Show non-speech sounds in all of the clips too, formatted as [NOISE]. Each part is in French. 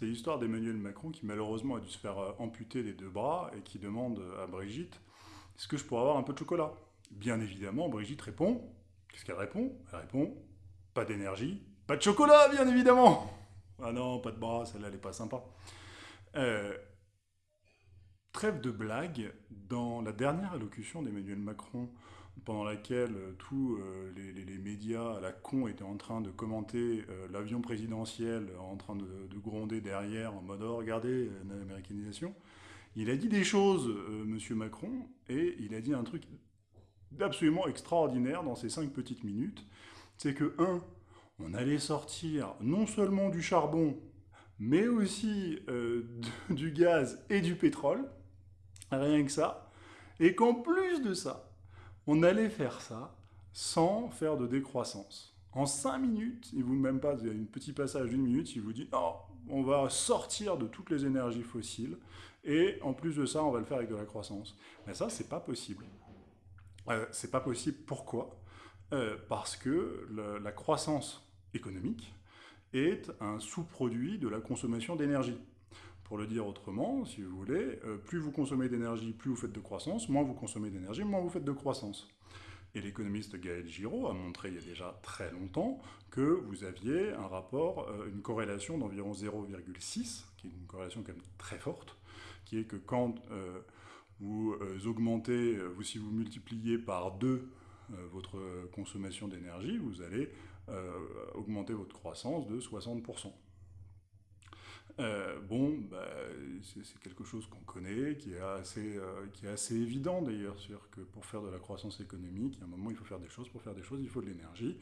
C'est l'histoire d'Emmanuel Macron qui malheureusement a dû se faire euh, amputer les deux bras et qui demande à Brigitte « Est-ce que je pourrais avoir un peu de chocolat ?» Bien évidemment, Brigitte répond. Qu'est-ce qu'elle répond? Elle répond « Pas d'énergie, pas de chocolat, bien évidemment !» Ah non, pas de bras, celle-là, elle n'est pas sympa. Euh, trêve de blague, dans la dernière allocution d'Emmanuel Macron pendant laquelle euh, tous euh, les, médias à la con étaient en train de commenter euh, l'avion présidentiel, en train de, gronder derrière en mode oh, regardez l'américanisation », il a dit des choses, Monsieur Macron, et il a dit un truc absolument extraordinaire dans ces cinq petites minutes, c'est que, un, on allait sortir non seulement du charbon, mais aussi [LAUGHS] du gaz et du pétrole, rien que ça, et qu'en plus de ça, on allait faire ça sans faire de décroissance. En 5 minutes, il vous même pas, il y a un petit passage d'une minute, il vous dit non, on va sortir de toutes les énergies fossiles et en plus de ça, on va le faire avec de la croissance. Mais ça, c'est pas possible. Euh, c'est pas possible. Pourquoi? Euh, Parce que la croissance économique est un sous-produit de la consommation d'énergie. Pour le dire autrement, si vous voulez, euh, plus vous consommez d'énergie, plus vous faites de croissance, moins vous consommez d'énergie, moins vous faites de croissance. Et l'économiste Gaël Giraud a montré il y a déjà très longtemps que vous aviez un rapport, euh, une corrélation d'environ 0,6, qui est une corrélation quand même très forte, qui est que quand euh, vous augmentez, si vous multipliez par 2 votre consommation d'énergie, vous allez augmenter votre croissance de 60%. Euh, bon, bah, c'est quelque chose qu'on connaît, qui est assez, euh, qui est assez évident d'ailleurs, que pour faire de la croissance économique, a un moment il faut faire des choses, pour faire des choses il faut de l'énergie,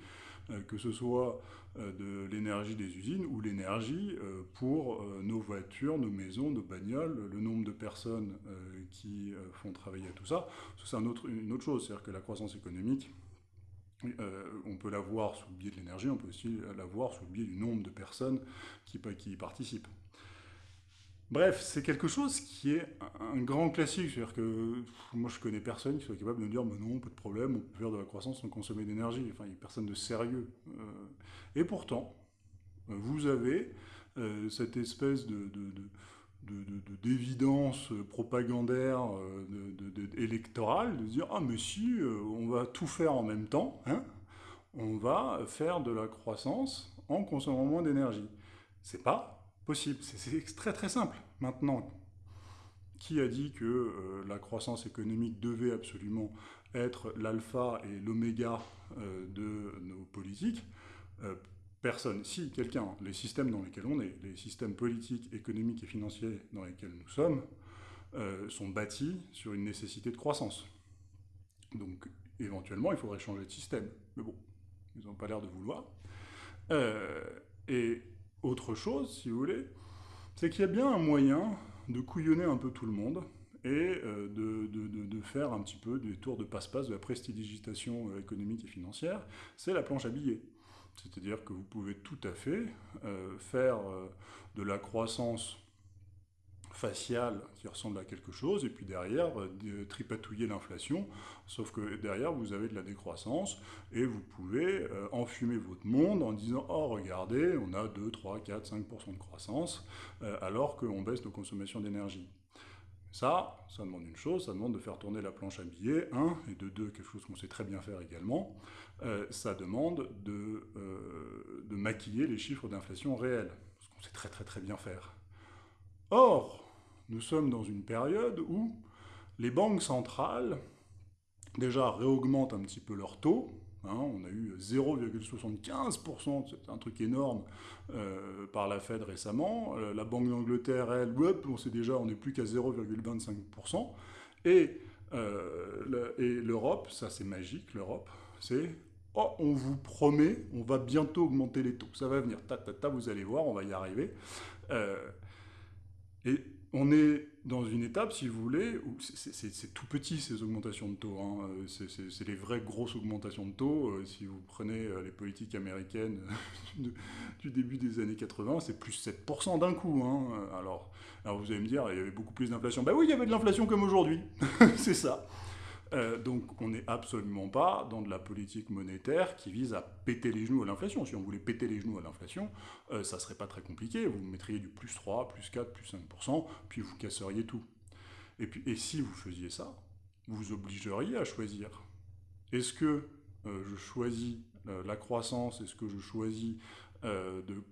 euh, que ce soit de l'énergie des usines ou l'énergie pour nos voitures, nos maisons, nos bagnoles, le nombre de personnes qui font travailler tout ça, c'est une autre chose, c'est-à-dire que la croissance économique, on peut la voir sous le biais de l'énergie, on peut aussi la voir sous le biais du nombre de personnes qui, qui y participent. Bref, c'est quelque chose qui est un grand classique. C'est-à-dire que moi, je connais personne qui soit capable de me dire mais non, pas de problème, on peut faire de la croissance sans consommer d'énergie. Enfin, il n'y a personne de sérieux. Euh, et pourtant, vous avez euh, cette espèce de, d'évidence propagandaire euh, électorale, de dire « Ah, mais si, on va tout faire en même temps, hein, on va faire de la croissance en consommant moins d'énergie. » C'est pas possible. C'est très très simple. Maintenant, qui a dit que euh, la croissance économique devait absolument être l'alpha et l'oméga euh, de nos politiques? Euh, Personne. Si, quelqu'un. Les systèmes dans lesquels on est, les systèmes politiques, économiques et financiers dans lesquels nous sommes, sont bâtis sur une nécessité de croissance. Donc, éventuellement, il faudrait changer de système. Mais bon, ils n'ont pas l'air de vouloir. Chose, si vous voulez, c'est qu'il y a bien un moyen de couillonner un peu tout le monde et euh, de, faire un petit peu des tours de passe-passe de la prestidigitation euh, économique et financière, c'est la planche à billets. C'est-à-dire que vous pouvez tout à fait euh, faire de la croissance faciale qui ressemble à quelque chose, et puis derrière, euh, tripatouiller l'inflation, sauf que derrière, vous avez de la décroissance, et vous pouvez euh, enfumer votre monde en disant « Oh, regardez, on a 2, 3, 4, 5% de croissance, euh, alors qu'on baisse nos consommations d'énergie ». Ça, ça demande une chose, ça demande de faire tourner la planche à billets, un, et de deux, quelque chose qu'on sait très bien faire également, ça demande de, de maquiller les chiffres d'inflation réels, ce qu'on sait très très très bien faire. Or, nous sommes dans une période où les banques centrales, déjà, réaugmentent un petit peu leur taux. Hein. on a eu 0,75%, c'est un truc énorme, euh, par la Fed récemment. Euh, la Banque d'Angleterre, elle, on sait déjà, on n'est plus qu'à 0,25%. Et, euh, et l'Europe, ça c'est magique, l'Europe, c'est Oh, on vous promet, on va bientôt augmenter les taux. Ça va venir, ta, ta, ta, vous allez voir, on va y arriver. et on est dans une étape, si vous voulez, où c'est tout petit ces augmentations de taux. Hein. C'est les vraies grosses augmentations de taux. Euh, si vous prenez euh, les politiques américaines [LAUGHS] du début des années 80, c'est plus 7% d'un coup. Hein. Alors, alors vous allez me dire, il y avait beaucoup plus d'inflation. Ben oui, il y avait de l'inflation comme aujourd'hui. [LAUGHS] c'est ça. Euh, donc on n'est absolument pas dans de la politique monétaire qui vise à péter les genoux à l'inflation. Si on voulait péter les genoux à l'inflation, euh, ça serait pas très compliqué. Vous mettriez du plus 3, plus 4, plus 5%, puis vous casseriez tout. Et, puis, et si vous faisiez ça, vous obligeriez à choisir. Est-ce que euh, je choisis la croissance? Est-ce que je choisis de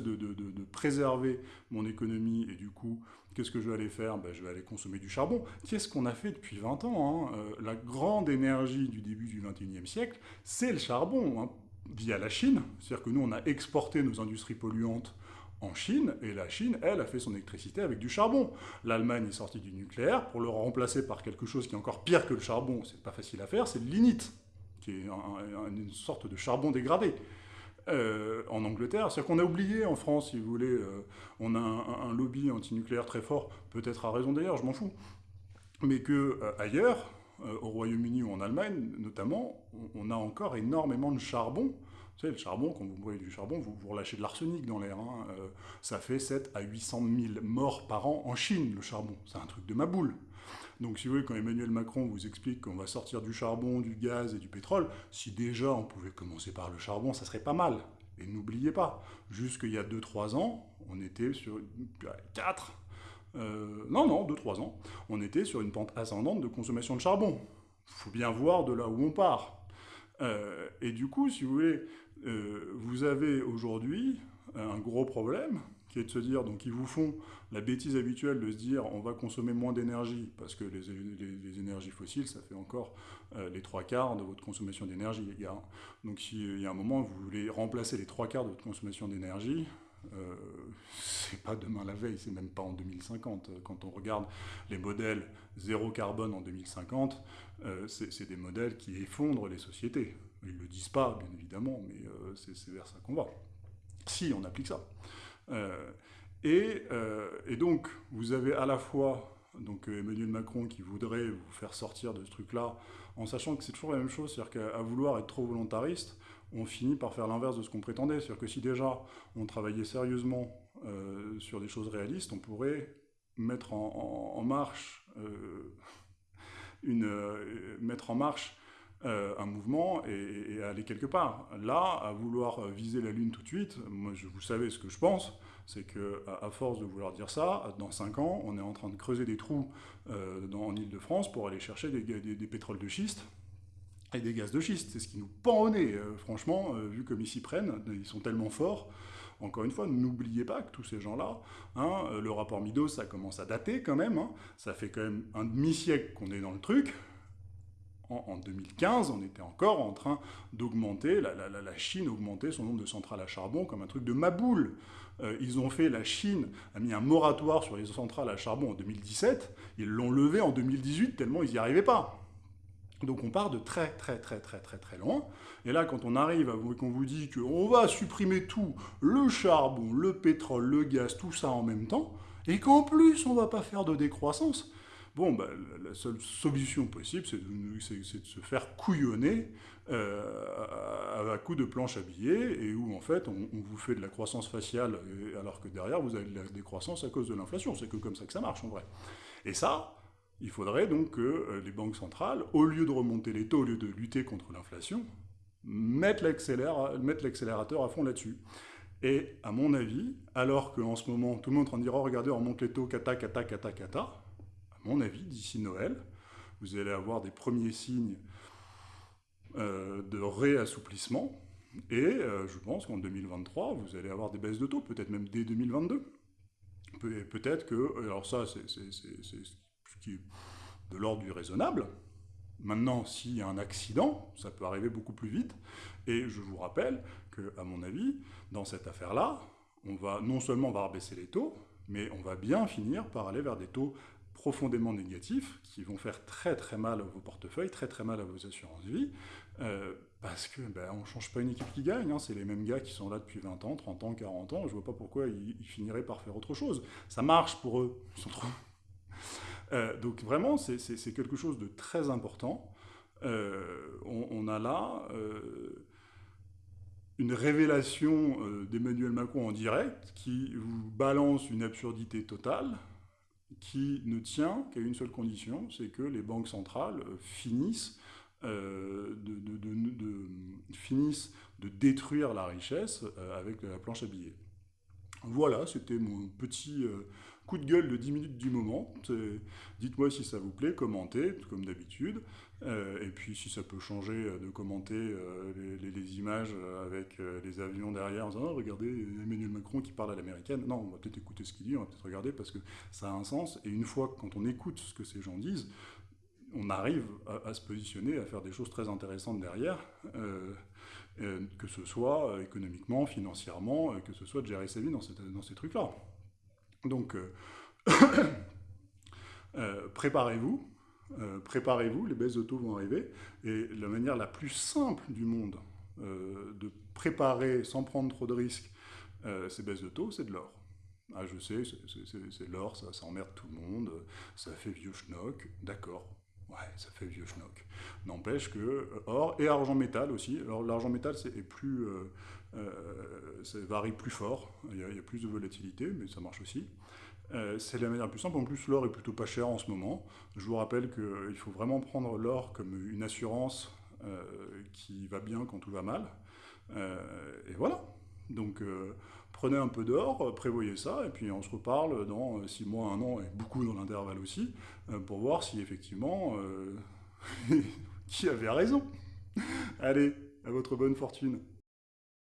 de, de, de, préserver mon économie et du coup, qu'est-ce que je vais aller faire ben, Je vais aller consommer du charbon. Qu'est-ce qu'on a fait depuis 20 ans hein euh, La grande énergie du début du 21e siècle, c'est le charbon, hein, via la Chine. C'est-à-dire que nous, on a exporté nos industries polluantes en Chine, et la Chine, elle, a fait son électricité avec du charbon. L'Allemagne est sortie du nucléaire pour le remplacer par quelque chose qui est encore pire que le charbon, c'est pas facile à faire, c'est le lignite, qui est une sorte de charbon dégradé. Euh, en Angleterre. C'est-à-dire qu'on a oublié en France, si vous voulez, euh, on a un, lobby antinucléaire très fort, peut-être à raison d'ailleurs, je m'en fous, mais que euh, ailleurs, au Royaume-Uni ou en Allemagne notamment, on, a encore énormément de charbon. Vous savez, le charbon, quand vous brûlez du charbon, vous, vous relâchez de l'arsenic dans l'air. Hein. ça fait 7 à 800 000 morts par an en Chine, le charbon. C'est un truc de ma boule. Donc si vous voulez, quand Emmanuel Macron vous explique qu'on va sortir du charbon, du gaz et du pétrole, si déjà on pouvait commencer par le charbon, ça serait pas mal. Et n'oubliez pas, jusqu'il y a 2-3 ans, on était sur 4, euh, non, non, 2-3 ans, on était sur une pente ascendante de consommation de charbon. Il faut bien voir de là où on part. Euh, et du coup, si vous voulez, euh, vous avez aujourd'hui un gros problème, qui est de se dire, donc ils vous font la bêtise habituelle de se dire on va consommer moins d'énergie, parce que les, énergies fossiles, ça fait encore euh, les trois quarts de votre consommation d'énergie, les gars. Donc s'il y a un moment, vous voulez remplacer les trois quarts de votre consommation d'énergie, euh, c'est pas demain la veille, c'est même pas en 2050. Quand on regarde les modèles zéro carbone en 2050, euh, c'est des modèles qui effondrent les sociétés. Ils le disent pas, bien évidemment, mais euh, c'est vers ça qu'on va. Si on applique ça. Euh, euh, et, donc, vous avez à la fois donc, Emmanuel Macron qui voudrait vous faire sortir de ce truc-là, en sachant que c'est toujours la même chose, c'est-à-dire qu'à vouloir être trop volontariste, on finit par faire l'inverse de ce qu'on prétendait. C'est-à-dire que si déjà on travaillait sérieusement euh, sur des choses réalistes, on pourrait mettre en, marche une, mettre en marche un mouvement et, aller quelque part. Là, à vouloir viser la Lune tout de suite, moi, je, vous savez ce que je pense, c'est que à, force de vouloir dire ça, dans 5 ans, on est en train de creuser des trous euh, en Ile-de-France pour aller chercher des, pétroles de schiste et des gaz de schiste. C'est ce qui nous pend au nez, euh, franchement, euh, vu comme ils s'y prennent, ils sont tellement forts. Encore une fois, n'oubliez pas que tous ces gens-là, hein, le rapport Midos, ça commence à dater quand même, hein. ça fait quand même un demi-siècle qu'on est dans le truc, en, 2015, on était encore en train d'augmenter, la, Chine augmentait son nombre de centrales à charbon comme un truc de maboule. Euh, ils ont fait, la Chine a mis un moratoire sur les centrales à charbon en 2017, ils l'ont levé en 2018 tellement ils n'y arrivaient pas. Donc on part de très très très très très très loin. Et là, quand on arrive à vous qu'on vous dit qu'on va supprimer tout, le charbon, le pétrole, le gaz, tout ça en même temps, et qu'en plus on va pas faire de décroissance, Bon, bah, la seule solution possible, c'est de, se faire couillonner euh, à, coup de planches à billets, et où en fait on, vous fait de la croissance faciale, alors que derrière vous avez de la décroissance à cause de l'inflation. C'est que comme ça que ça marche en vrai. Et ça, il faudrait donc que euh, les banques centrales, au lieu de remonter les taux, au lieu de lutter contre l'inflation, mettent l'accélérateur à fond là-dessus. Et à mon avis, alors qu'en ce moment, tout le monde est en train de dire oh, regardez, on remonte les taux, cata, cata, cata, cata, mon avis, d'ici Noël, vous allez avoir des premiers signes euh, de réassouplissement. Et euh, je pense qu'en 2023, vous allez avoir des baisses de taux, peut-être même dès 2022. peut-être que, alors ça, c'est ce qui est de l'ordre du raisonnable. Maintenant, s'il y a un accident, ça peut arriver beaucoup plus vite. Et je vous rappelle que, à mon avis, dans cette affaire-là, on va non seulement rebaisser les taux, mais on va bien finir par aller vers des taux profondément négatifs, qui vont faire très très mal à vos portefeuilles, très très mal à vos assurances vie, euh, parce que ben, on ne change pas une équipe qui gagne, hein. c'est les mêmes gars qui sont là depuis 20 ans, 30 ans, 40 ans, je vois pas pourquoi ils, finiraient par faire autre chose. Ça marche pour eux, ils sont trop... [LAUGHS] Euh, donc vraiment, c'est quelque chose de très important. Euh, on, a là une révélation d'Emmanuel Macron en direct qui vous balance une absurdité totale, qui ne tient qu'à une seule condition, c'est que les banques centrales finissent, de, finissent de détruire la richesse avec la planche à billets. Voilà, c'était mon petit coup de gueule de 10 minutes du moment. Dites-moi si ça vous plaît, commentez, comme d'habitude. Euh, et puis si ça peut changer euh, de commenter euh, les, images avec les avions derrière en disant oh, regardez Emmanuel Macron qui parle à l'américaine. Non, on va peut-être écouter ce qu'il dit, on va peut-être regarder parce que ça a un sens. Et une fois, quand on écoute ce que ces gens disent, on arrive à, se positionner, à faire des choses très intéressantes derrière, que ce soit économiquement, financièrement, que ce soit de gérer sa vie dans, ces trucs-là. Donc, [COUGHS] préparez-vous, euh, préparez-vous, les baisses de taux vont arriver. Et la manière la plus simple du monde euh, de préparer sans prendre trop de risques euh, ces baisses de taux, c'est de l'or. Ah, je sais, c'est l'or, ça, ça, emmerde tout le monde, ça fait vieux schnock, d'accord. Ouais, ça fait vieux schnock. N'empêche que or et argent métal aussi. Alors l'argent métal c'est plus, ça varie plus fort. il y, a, plus de volatilité, mais ça marche aussi. Euh, c'est la manière plus simple. En plus, l'or est plutôt pas cher en ce moment. Je vous rappelle qu'il faut vraiment prendre l'or comme une assurance euh, qui va bien quand tout va mal. Euh, et voilà. Donc, prenez un peu d'or, prévoyez ça, et puis on se reparle dans 6 mois, 1 an, et beaucoup dans l'intervalle aussi, pour voir si effectivement, [LAUGHS] qui avait raison. Allez, à votre bonne fortune.